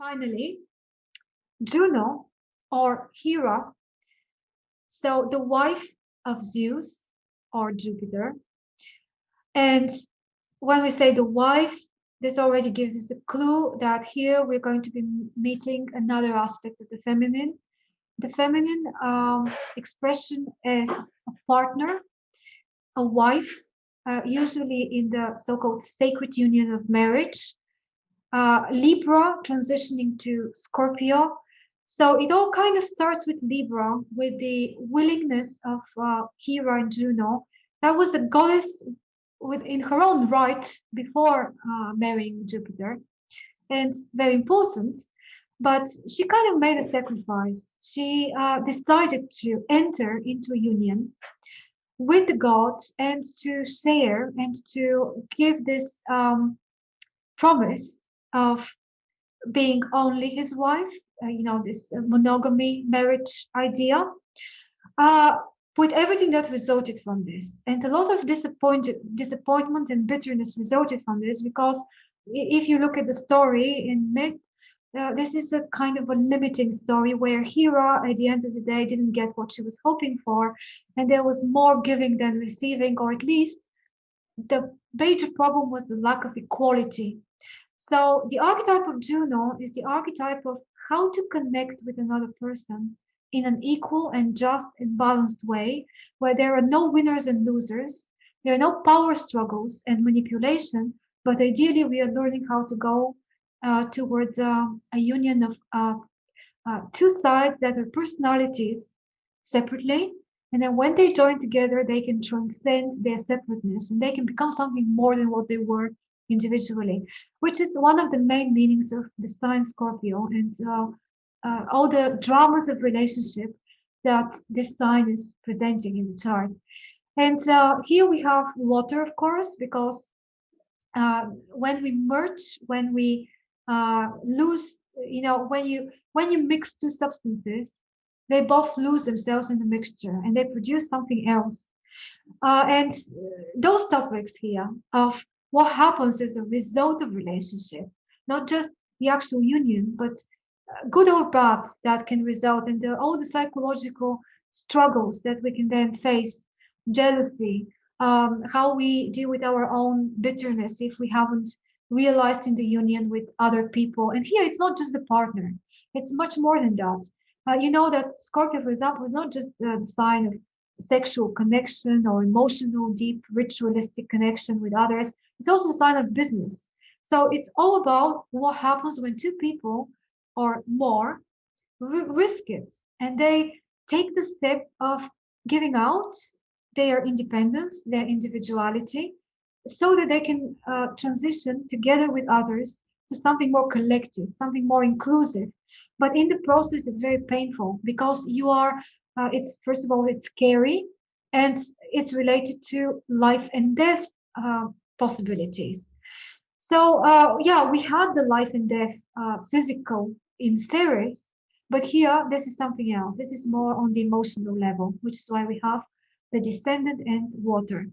finally, Juno or Hera, so the wife of Zeus or Jupiter. And when we say the wife, this already gives us a clue that here we're going to be meeting another aspect of the feminine. The feminine um, expression is a partner, a wife, uh, usually in the so-called sacred union of marriage. Uh, Libra transitioning to Scorpio. So it all kind of starts with Libra, with the willingness of uh, Hera and Juno. That was a goddess with, in her own right before uh, marrying Jupiter, and very important. But she kind of made a sacrifice. She uh, decided to enter into union with the gods and to share and to give this um, promise of being only his wife, uh, you know, this monogamy marriage idea. Uh, with everything that resulted from this. And a lot of disappointed, disappointment and bitterness resulted from this because if you look at the story in myth, uh, this is a kind of a limiting story where Hera, at the end of the day, didn't get what she was hoping for, and there was more giving than receiving, or at least the major problem was the lack of equality. So the archetype of Juno is the archetype of how to connect with another person in an equal and just and balanced way, where there are no winners and losers, there are no power struggles and manipulation, but ideally we are learning how to go uh, towards uh, a union of uh, two sides that are personalities separately. And then when they join together, they can transcend their separateness and they can become something more than what they were individually, which is one of the main meanings of the sign Scorpio. And uh, uh, all the dramas of relationship that this sign is presenting in the chart. And uh, here we have water, of course, because uh, when we merge, when we uh, lose, you know, when you when you mix two substances, they both lose themselves in the mixture and they produce something else. Uh, and those topics here of what happens as a result of relationship, not just the actual union, but good or bad that can result in the, all the psychological struggles that we can then face, jealousy, um, how we deal with our own bitterness if we haven't realized in the union with other people. And here it's not just the partner, it's much more than that. Uh, you know that Scorpio, for example, is not just uh, the sign of sexual connection or emotional, deep, ritualistic connection with others. It's also a sign of business. So it's all about what happens when two people or more risk it and they take the step of giving out their independence, their individuality, so that they can uh, transition together with others to something more collective, something more inclusive. But in the process, it's very painful because you are, uh, it's first of all, it's scary and it's related to life and death uh, possibilities. So uh, yeah, we had the life and death uh, physical in Ceres, but here this is something else. This is more on the emotional level, which is why we have the descendant and water.